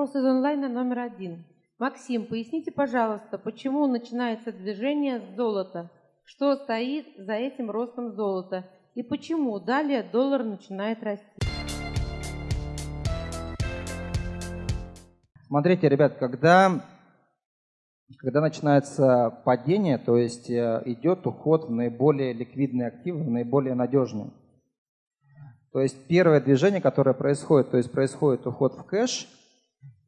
Вопрос из онлайна номер один. Максим, поясните, пожалуйста, почему начинается движение с золота? Что стоит за этим ростом золота? И почему далее доллар начинает расти? Смотрите, ребят, когда, когда начинается падение, то есть э, идет уход в наиболее ликвидные активы, в наиболее надежные. То есть первое движение, которое происходит, то есть происходит уход в кэш –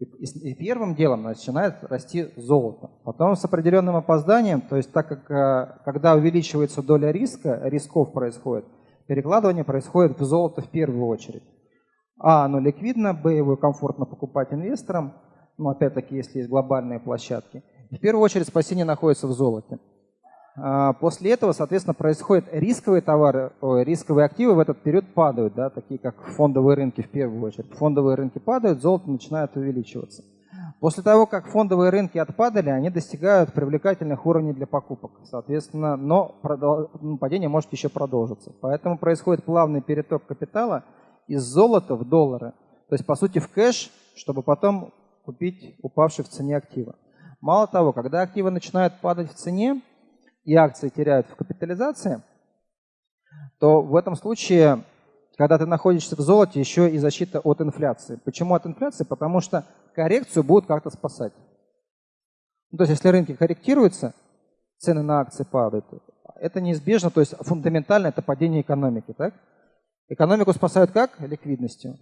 и первым делом начинает расти золото. Потом с определенным опозданием, то есть так как э, когда увеличивается доля риска, рисков происходит, перекладывание происходит в золото в первую очередь. А, оно ликвидно, Б, его комфортно покупать инвесторам, ну опять-таки, если есть глобальные площадки. В первую очередь спасение находится в золоте. А, после этого, соответственно, происходят рисковые товары, рисковые активы в этот период падают, да, такие как фондовые рынки в первую очередь. Фондовые рынки падают, золото начинает увеличиваться. После того, как фондовые рынки отпадали, они достигают привлекательных уровней для покупок. Соответственно, но ну, падение может еще продолжиться. Поэтому происходит плавный переток капитала из золота в доллары. То есть, по сути, в кэш, чтобы потом купить упавший в цене активы. Мало того, когда активы начинают падать в цене, и акции теряют в капитализации, то в этом случае, когда ты находишься в золоте, еще и защита от инфляции. Почему от инфляции? Потому что коррекцию будут как-то спасать. Ну, то есть если рынки корректируются, цены на акции падают, это неизбежно, то есть фундаментально это падение экономики. Так? Экономику спасают как? Ликвидностью.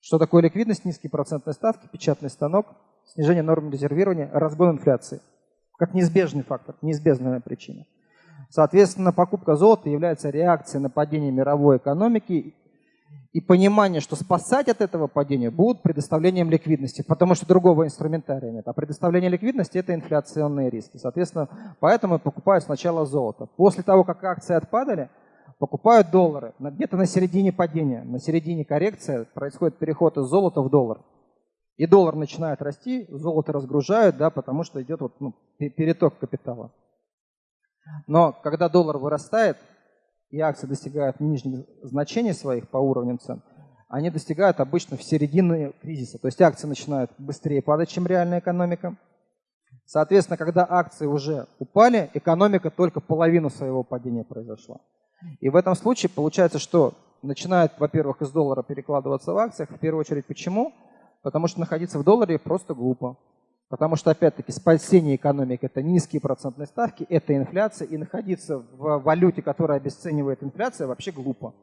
Что такое ликвидность? Низкие процентные ставки, печатный станок, снижение норм резервирования, разгон инфляции как неизбежный фактор, неизбежная причина. Соответственно, покупка золота является реакцией на падение мировой экономики и понимание, что спасать от этого падения будут предоставлением ликвидности, потому что другого инструментария нет. А предоставление ликвидности – это инфляционные риски. Соответственно, поэтому покупают сначала золото. После того, как акции отпадали, покупают доллары. Где-то на середине падения, на середине коррекции происходит переход из золота в доллар. И доллар начинает расти, золото разгружают, да, потому что идет вот, ну, переток капитала. Но когда доллар вырастает, и акции достигают нижних значений своих по уровням цен, они достигают обычно в середине кризиса. То есть акции начинают быстрее падать, чем реальная экономика. Соответственно, когда акции уже упали, экономика только половину своего падения произошла. И в этом случае получается, что начинает, во-первых, из доллара перекладываться в акциях. В первую очередь, почему? Потому что находиться в долларе просто глупо. Потому что, опять-таки, спасение экономики – это низкие процентные ставки, это инфляция, и находиться в валюте, которая обесценивает инфляцию, вообще глупо.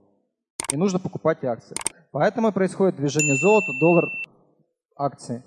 И нужно покупать акции. Поэтому происходит движение золота, доллар, акции.